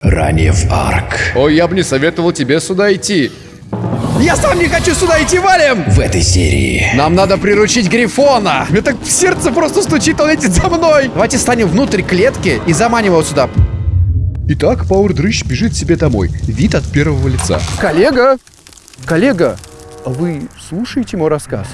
Ранее в Арк. Ой, я бы не советовал тебе сюда идти. Я сам не хочу сюда идти, валим! В этой серии Нам надо приручить Грифона. Мне так сердце просто стучит, он летит за мной. Давайте станем внутрь клетки и заманим его сюда. Итак, Пауэр Дрыщ бежит себе домой. Вид от первого лица. Коллега! Коллега, а вы слушаете мой рассказ?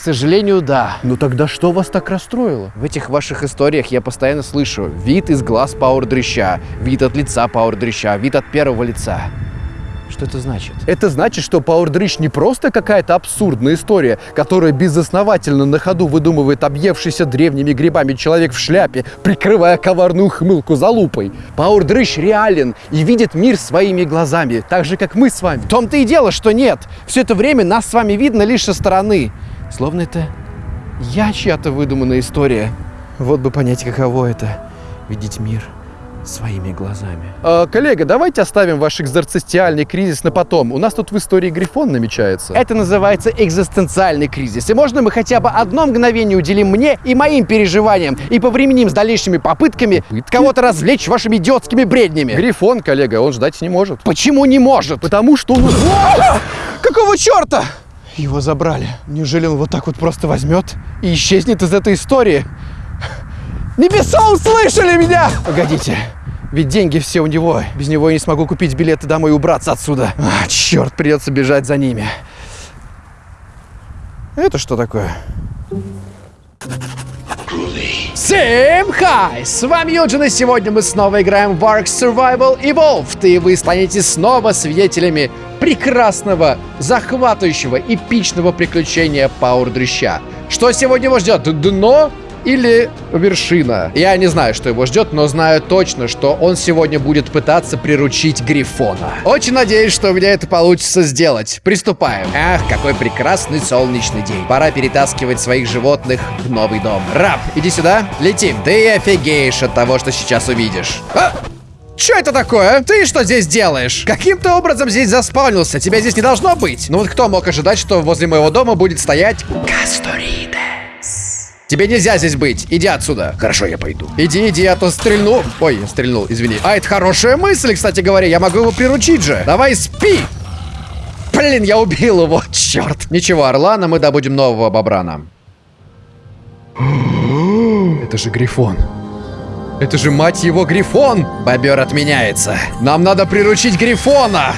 К сожалению, да. Ну тогда что вас так расстроило? В этих ваших историях я постоянно слышу вид из глаз Пауэр Дрыща, вид от лица Пауэр Дрыща, вид от первого лица. Что это значит? Это значит, что Пауэр Дрыщ не просто какая-то абсурдная история, которая безосновательно на ходу выдумывает объевшийся древними грибами человек в шляпе, прикрывая коварную хмылку за лупой. Пауэр Дрыщ реален и видит мир своими глазами, так же, как мы с вами. В том-то и дело, что нет. Все это время нас с вами видно лишь со стороны. Словно это я чья-то выдуманная история. Вот бы понять, каково это — видеть мир своими глазами. А, коллега, давайте оставим ваш экзорцистиальный кризис на потом. У нас тут в истории Грифон намечается. Это называется экзистенциальный кризис. И можно мы хотя бы одно мгновение уделим мне и моим переживаниям и повременим с дальнейшими попытками кого-то развлечь вашими идиотскими бреднями. Грифон, коллега, он ждать не может. Почему не может? Потому что он... Какого черта? Его забрали. Неужели он вот так вот просто возьмет и исчезнет из этой истории? Небеса услышали меня! Погодите, ведь деньги все у него. Без него я не смогу купить билеты домой и убраться отсюда. А, черт, придется бежать за ними. Это что такое? Всем хай! С вами Юджин, и сегодня мы снова играем в Ark Survival Evolved, и вы станете снова свидетелями прекрасного, захватывающего, эпичного приключения Пауэр Дрыща. Что сегодня его ждет? Дно или вершина. Я не знаю, что его ждет, но знаю точно, что он сегодня будет пытаться приручить Грифона. Очень надеюсь, что у меня это получится сделать. Приступаем. Ах, какой прекрасный солнечный день. Пора перетаскивать своих животных в новый дом. Раб, иди сюда. Летим. Ты офигеешь от того, что сейчас увидишь. А! Что это такое? Ты что здесь делаешь? Каким-то образом здесь заспаунился. Тебя здесь не должно быть. Ну вот кто мог ожидать, что возле моего дома будет стоять Касторидес? Тебе нельзя здесь быть. Иди отсюда. Хорошо, я пойду. Иди, иди, а то стрельну. Ой, стрельнул, извини. А, это хорошая мысль, кстати говоря. Я могу его приручить же. Давай, спи. Блин, я убил его. Черт. Ничего, Орлана, мы добудем нового бобрана. Это же Грифон. Это же, мать его, Грифон! Бобер отменяется. Нам надо приручить Грифона!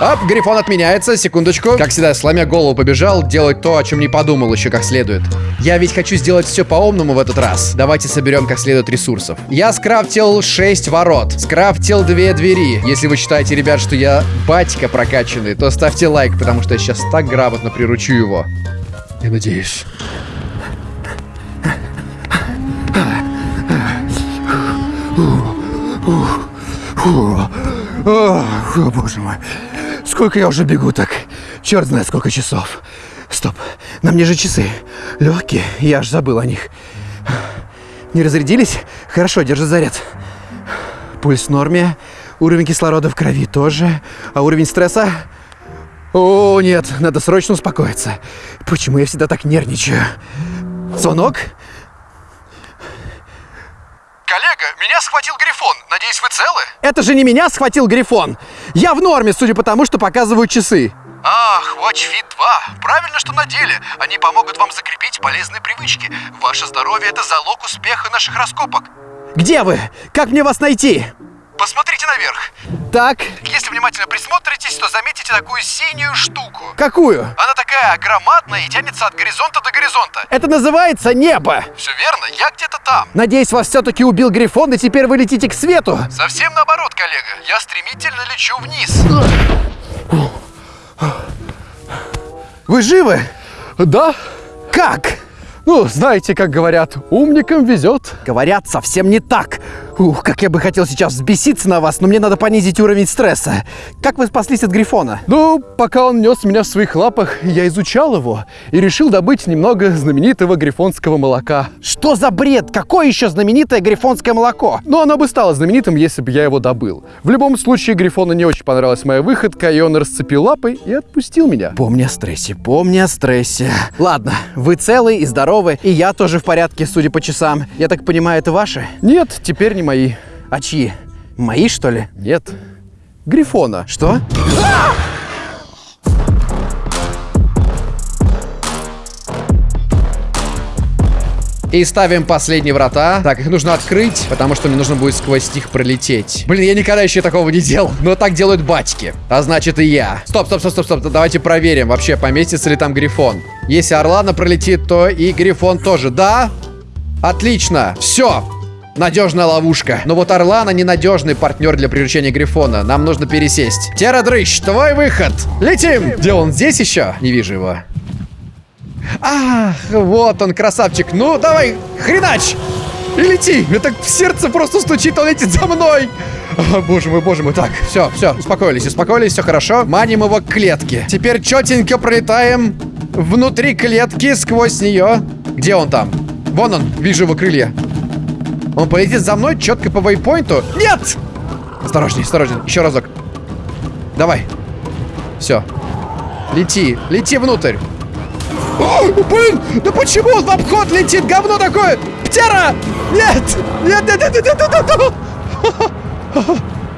Оп, Грифон отменяется, секундочку. Как всегда, сломя голову побежал, делать то, о чем не подумал еще как следует. Я ведь хочу сделать все по-умному в этот раз. Давайте соберем как следует ресурсов. Я скрафтил 6 ворот, скрафтил 2 двери. Если вы считаете, ребят, что я батька прокачанный, то ставьте лайк, потому что я сейчас так грамотно приручу его. Я надеюсь. О, боже мой. Сколько я уже бегу так? Черт знает, сколько часов. Стоп, на мне же часы. Легкие, я аж забыл о них. Не разрядились? Хорошо, держи заряд. Пульс в норме. Уровень кислорода в крови тоже. А уровень стресса? О, нет, надо срочно успокоиться. Почему я всегда так нервничаю? Звонок? Коллега, меня схватил Грифон. Надеюсь, вы целы? Это же не меня схватил Грифон. Я в норме, судя по тому, что показывают часы. Ах, WatchFit 2. Правильно, что на деле. Они помогут вам закрепить полезные привычки. Ваше здоровье – это залог успеха наших раскопок. Где вы? Как мне вас найти? Посмотрите наверх. Так, Если внимательно присмотритесь, то заметите такую синюю штуку. какую? Она такая громадная и тянется от горизонта до горизонта. Это называется небо. Все верно, я где-то там. Надеюсь, вас все-таки убил Грифон, и теперь вы летите к свету. Совсем наоборот, коллега. Я стремительно лечу вниз. Вы живы? Да? Как? Ну, знаете, как говорят, умникам везет. Говорят, совсем не так. Ух, как я бы хотел сейчас взбеситься на вас, но мне надо понизить уровень стресса. Как вы спаслись от Грифона? Ну, пока он нес меня в своих лапах, я изучал его и решил добыть немного знаменитого грифонского молока. Что за бред? Какое еще знаменитое грифонское молоко? Но оно бы стало знаменитым, если бы я его добыл. В любом случае, Грифону не очень понравилась моя выходка, и он расцепил лапы и отпустил меня. Помни о стрессе, помни о стрессе. Ладно, вы целы и здоровы, и я тоже в порядке, судя по часам. Я так понимаю, это ваши? Нет, теперь не мои. А чьи? Мои, что ли? Нет. Грифона. Что? И ставим последние врата. Так, их нужно открыть, потому что мне нужно будет сквозь них пролететь. Блин, я никогда еще такого не делал. Но так делают батьки. А значит и я. Стоп, стоп, стоп, стоп, стоп. Давайте проверим, вообще поместится ли там Грифон. Если Орлана пролетит, то и Грифон тоже. Да? Отлично. Все. Надежная ловушка. Но вот Орлана ненадежный партнер для приручения Грифона. Нам нужно пересесть. Терадрыщ, твой выход. Летим. Где он? Здесь еще? Не вижу его. Ах, вот он, красавчик. Ну, давай, хренач! И лети! Мне так в сердце просто стучит, он летит за мной! О, боже мой, боже мой. Так, все, все, успокоились, успокоились, все хорошо. Маним его к клетке. Теперь четенько пролетаем внутри клетки, сквозь нее. Где он там? Вон он, вижу его крылья. Он полетит за мной четко по вейпоинту. Нет! Осторожней, осторожней, еще разок. Давай. Все. Лети, лети внутрь. О, блин, да почему он в обход летит? Говно такое! Птера! Нет! Нет, нет, нет, нет, нет, нет, нет!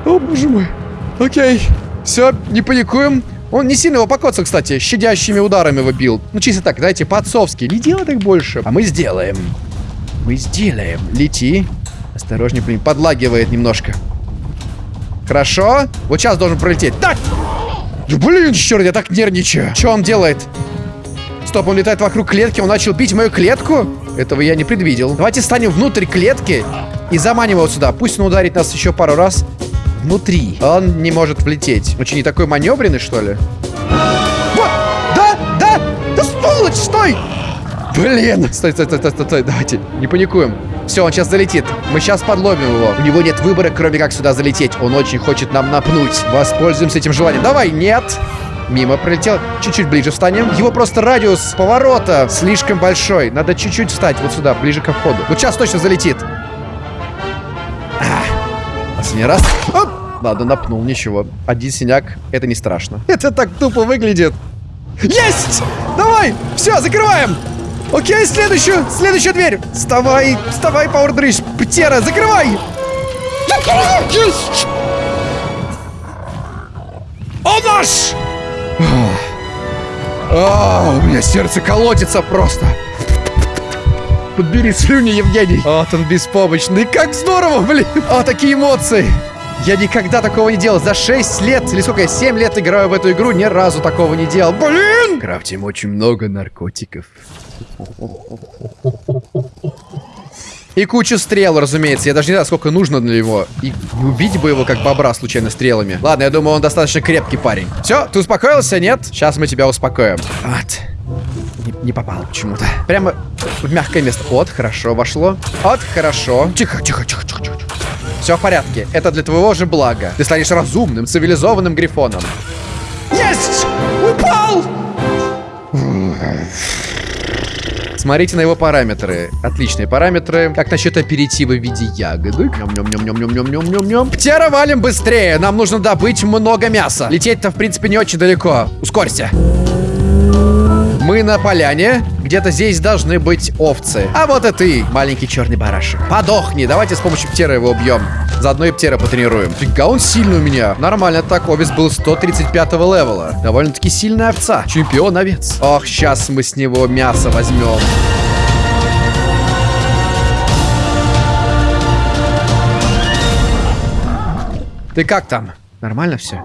О, боже мой. Окей. Все, не паникуем. Он не сильно его покоцал, кстати, щадящими ударами его бил. Ну, чисто так, знаете, по-отцовски. Не делай так больше. А мы сделаем. Мы сделаем. Лети. Осторожней, блин, подлагивает немножко. Хорошо. Вот сейчас должен пролететь. Так! Блин, черт, я так нервничаю. Что он делает? Стоп, он летает вокруг клетки, он начал бить мою клетку? Этого я не предвидел. Давайте станем внутрь клетки и заманим его сюда. Пусть он ударит нас еще пару раз внутри. Он не может влететь. Очень не такой маневренный, что ли? Вот! Да! Да! Да сволочь, стой! Блин! Стой, стой, стой, стой, стой, стой. Давайте, не паникуем. Все, он сейчас залетит. Мы сейчас подловим его. У него нет выбора, кроме как сюда залететь. Он очень хочет нам напнуть. Воспользуемся этим желанием. Давай, нет! Мимо пролетел. Чуть-чуть ближе встанем. Его просто радиус поворота слишком большой. Надо чуть-чуть встать вот сюда, ближе ко входу. Вот сейчас точно залетит. А, последний раз. Оп! Ладно, напнул, ничего. Один синяк, это не страшно. Это так тупо выглядит. Есть! Давай! Все, закрываем! Окей, следующую, следующую дверь. Вставай, вставай, Пауэрдрыш. Птера, закрывай! Есть! О, наш! А, у меня сердце колотится просто. Подбери слюни, Евгений. Вот он беспомощный. Как здорово, блин. А, такие эмоции. Я никогда такого не делал. За 6 лет, или сколько я, 7 лет играю в эту игру, ни разу такого не делал. Блин! Крафтим очень много наркотиков. И кучу стрел, разумеется. Я даже не знаю, сколько нужно для него. И убить бы его, как бобра, случайно стрелами. Ладно, я думаю, он достаточно крепкий парень. Все, ты успокоился, нет? Сейчас мы тебя успокоим. Вот. Не, не попал почему-то. Прямо в мягкое место. Вот, хорошо вошло. Вот, хорошо. Тихо, тихо, тихо, тихо, тихо. Все в порядке. Это для твоего же блага. Ты станешь разумным, цивилизованным грифоном. Есть! Упал! Смотрите на его параметры. Отличные параметры. Как насчет аперитива в виде ягодок? Ням-ням-ням-ням-ням-ням-ням. Птера валим быстрее. Нам нужно добыть много мяса. Лететь-то, в принципе, не очень далеко. Ускорься. Мы на поляне. Где-то здесь должны быть овцы. А вот и ты, маленький черный барашек. Подохни. Давайте с помощью птера его убьем. Заодно и птера потренируем. Фига, он сильный у меня. Нормально так. Овец был 135 левела. Довольно-таки сильная овца. Чемпион овец. Ох, сейчас мы с него мясо возьмем. Ты как там? Нормально все?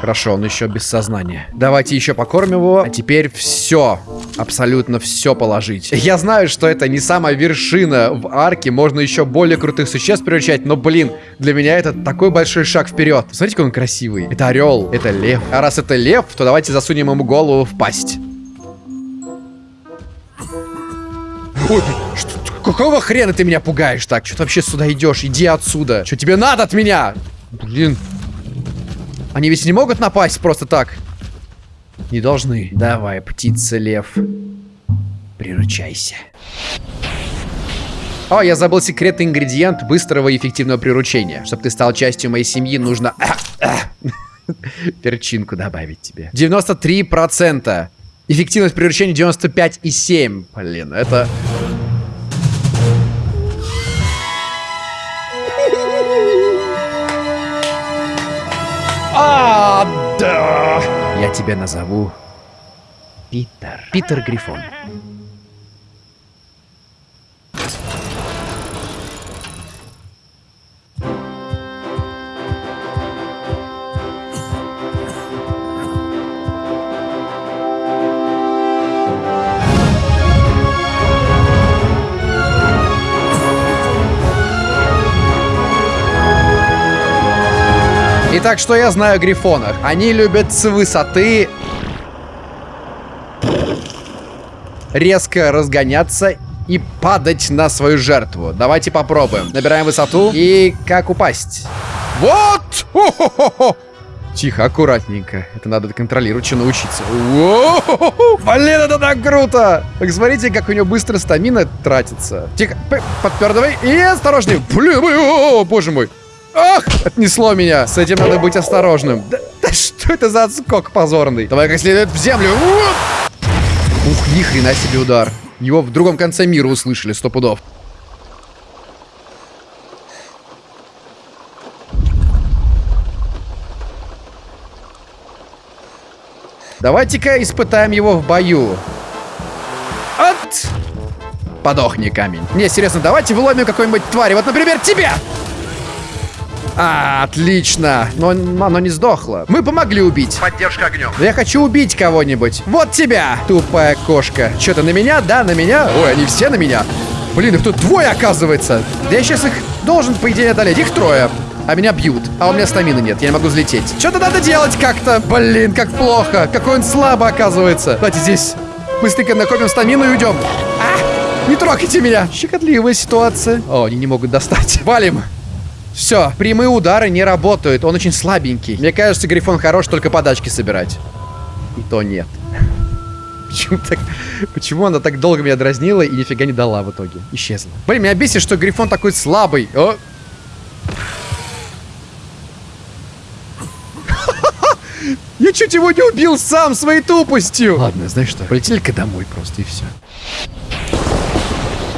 Хорошо, он еще без сознания. Давайте еще покормим его. А теперь все. Абсолютно все положить. Я знаю, что это не самая вершина в арке. Можно еще более крутых существ приручать. Но, блин, для меня это такой большой шаг вперед. Смотрите, какой он красивый. Это орел, это лев. А раз это лев, то давайте засунем ему голову в пасть. Ой, что, какого хрена ты меня пугаешь так? Что ты вообще сюда идешь? Иди отсюда. Что тебе надо от меня? Блин, они ведь не могут напасть просто так. Не должны. Давай, птица-лев. Приручайся. О, я забыл секретный ингредиент быстрого и эффективного приручения. Чтобы ты стал частью моей семьи, нужно... Перчинку добавить тебе. 93%. Эффективность приручения 95,7. Блин, это... А, да! Я тебя назову Питер. Питер Грифон. Итак, что я знаю о грифонах? Они любят с высоты резко разгоняться и падать на свою жертву. Давайте попробуем. Набираем высоту. И как упасть? Вот! Хо-хо-хо-хо! Тихо, аккуратненько. Это надо контролировать, научиться. Блин, это так круто! Так смотрите, как у него быстро стамина тратится. Тихо, подпердывай и осторожней. Блин, о, боже мой. Ах, отнесло меня. С этим надо быть осторожным. Да, да что это за отскок позорный? Давай как следует в землю. Ух, ни хрена себе удар. Его в другом конце мира услышали, сто пудов. Давайте-ка испытаем его в бою. От! Подохни, камень. Не, серьезно, давайте выломим какой-нибудь твари. Вот, например, тебя! А, отлично. Но оно не сдохло. Мы помогли убить. Поддержка огнем. Но я хочу убить кого-нибудь. Вот тебя, тупая кошка. Что то на меня? Да, на меня? Ой, они все на меня. Блин, их тут двое, оказывается. Да я сейчас их должен, по идее, одолеть. Их трое. А меня бьют. А у меня стамины нет, я не могу взлететь. Что-то надо делать как-то. Блин, как плохо. Какой он слабо оказывается. Давайте здесь быстренько накопим стамину и уйдем. А, не трогайте меня. Щекотливая ситуация. О, они не могут достать. Валим. Все, прямые удары не работают, он очень слабенький. Мне кажется, Грифон хорош только подачки собирать. И то нет. Почему, так, почему она так долго меня дразнила и нифига не дала в итоге? Исчезла. Блин, меня бесит, что Грифон такой слабый. О! Я чуть его не убил сам своей тупостью. Ладно, знаешь что, полетели-ка домой просто и все.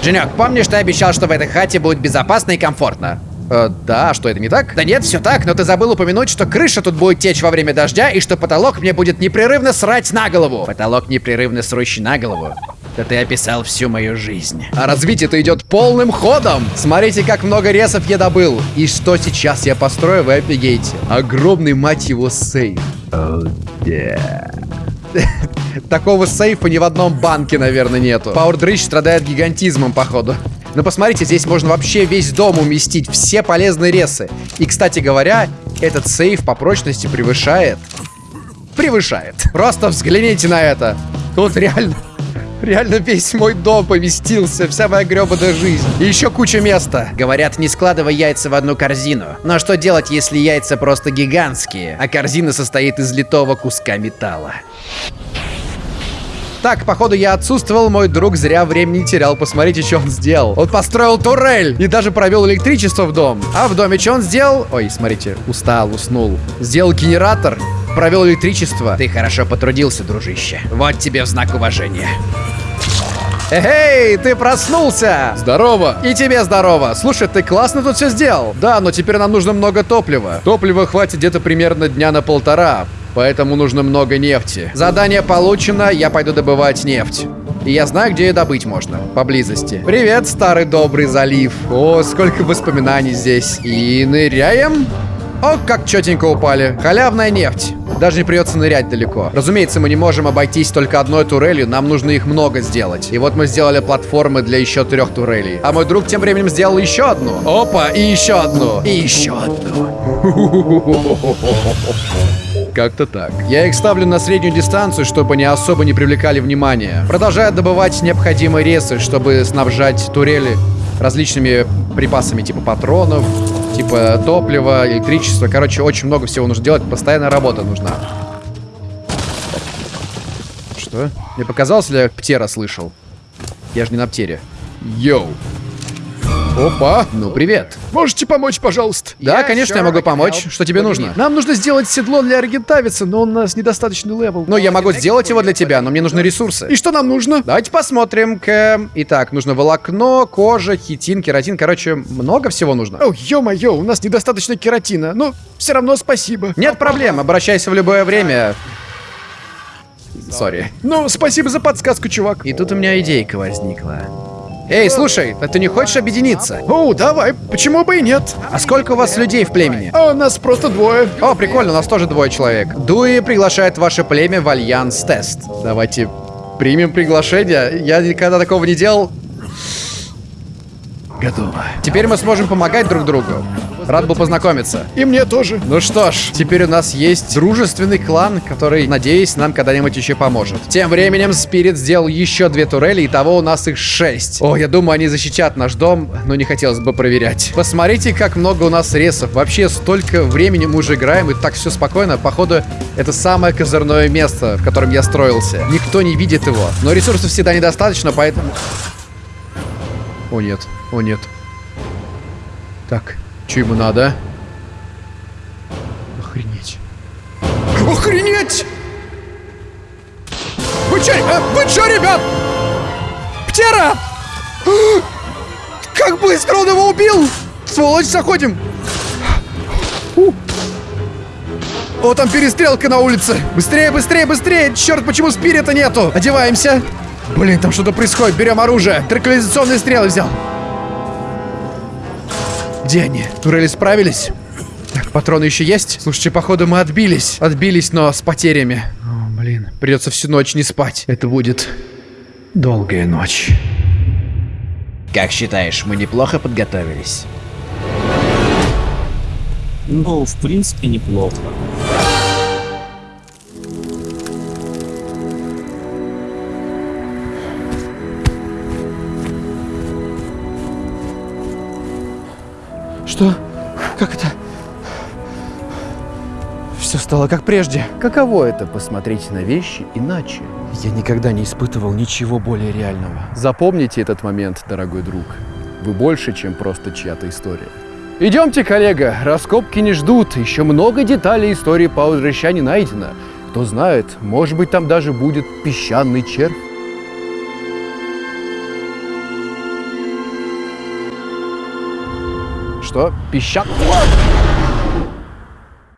Женек, помнишь, ты обещал, что в этой хате будет безопасно и комфортно? Э, да, что это не так? Да нет, все так, но ты забыл упомянуть, что крыша тут будет течь во время дождя и что потолок мне будет непрерывно срать на голову. Потолок непрерывно срущий на голову. Да ты описал всю мою жизнь. А развитие-то идет полным ходом. Смотрите, как много ресов я добыл. И что сейчас я построю, вы офигеете. Огромный, мать его, сейф. Такого сейфа ни в одном банке, наверное, нету. Пауэрдрич страдает гигантизмом, походу. Но посмотрите, здесь можно вообще весь дом уместить, все полезные ресы. И, кстати говоря, этот сейф по прочности превышает... Превышает. Просто взгляните на это. Тут реально... Реально весь мой дом поместился, вся моя гребаная жизнь. И еще куча места. Говорят, не складывай яйца в одну корзину. Но что делать, если яйца просто гигантские, а корзина состоит из литого куска металла? Так, походу, я отсутствовал, мой друг зря времени не терял. Посмотрите, что он сделал. Он построил турель и даже провел электричество в дом. А в доме что он сделал? Ой, смотрите, устал, уснул. Сделал генератор, провел электричество. Ты хорошо потрудился, дружище. Вот тебе в знак уважения. Эй, ты проснулся! Здорово! И тебе здорово. Слушай, ты классно тут все сделал. Да, но теперь нам нужно много топлива. Топлива хватит где-то примерно дня на полтора. Поэтому нужно много нефти. Задание получено, я пойду добывать нефть. И я знаю, где ее добыть можно. Поблизости. Привет, старый добрый залив. О, сколько воспоминаний здесь. И ныряем. О, как четенько упали. Халявная нефть. Даже не придется нырять далеко. Разумеется, мы не можем обойтись только одной турелью, нам нужно их много сделать. И вот мы сделали платформы для еще трех турелей. А мой друг тем временем сделал еще одну. Опа, и еще одну. И еще одну. Как-то так. Я их ставлю на среднюю дистанцию, чтобы они особо не привлекали внимания. Продолжаю добывать необходимые ресы, чтобы снабжать турели различными припасами типа патронов, типа топлива, электричества. Короче, очень много всего нужно делать. Постоянная работа нужна. Что? Мне показалось, ли я птера слышал? Я же не на птере. Йоу. Опа! Ну, привет. Можете помочь, пожалуйста? Да, конечно, я могу помочь. Что тебе нужно? Нам нужно сделать седло для аргентависа, но у нас недостаточный level. Ну, я могу сделать его для тебя, но мне нужны ресурсы. И что нам нужно? Давайте посмотрим. К... Итак, нужно волокно, кожа, хитин, кератин. Короче, много всего нужно. О, ё-моё, у нас недостаточно кератина. Ну, все равно спасибо. Нет проблем, обращайся в любое время. Sorry. Ну, спасибо за подсказку, чувак. И тут у меня идейка возникла. Эй, слушай, а ты не хочешь объединиться? О, давай, почему бы и нет? А сколько у вас людей в племени? А у нас просто двое. О, прикольно, у нас тоже двое человек. Дуи приглашает ваше племя в альянс-тест. Давайте примем приглашение. Я никогда такого не делал. Готово. Теперь мы сможем помогать друг другу. Рад был познакомиться. И мне тоже. Ну что ж, теперь у нас есть дружественный клан, который, надеюсь, нам когда-нибудь еще поможет. Тем временем Спирит сделал еще две турели, и того у нас их шесть. О, я думаю, они защитят наш дом, но не хотелось бы проверять. Посмотрите, как много у нас ресов. Вообще, столько времени мы уже играем, и так все спокойно. Походу, это самое козырное место, в котором я строился. Никто не видит его. Но ресурсов всегда недостаточно, поэтому... О, нет. О, нет. Так, что ему надо? Охренеть. Охренеть! Вы чё, э, вы чё, ребят? Птера! Как быстро он его убил! Сволочь, заходим! У. О, там перестрелка на улице! Быстрее, быстрее, быстрее! Черт, почему спирита нету? Одеваемся! Блин, там что-то происходит, берем оружие. Транквилизационные стрелы взял. Где они? Турели справились? Так, патроны еще есть? Слушайте, походу мы отбились. Отбились, но с потерями. О, блин, придется всю ночь не спать. Это будет долгая ночь. Как считаешь, мы неплохо подготовились? Ну, в принципе, неплохо. Как это? Все стало как прежде. Каково это посмотреть на вещи иначе? Я никогда не испытывал ничего более реального. Запомните этот момент, дорогой друг. Вы больше, чем просто чья-то история. Идемте, коллега, раскопки не ждут. Еще много деталей истории Пауэрща не найдено. Кто знает, может быть, там даже будет песчаный червь. Что? Песчан...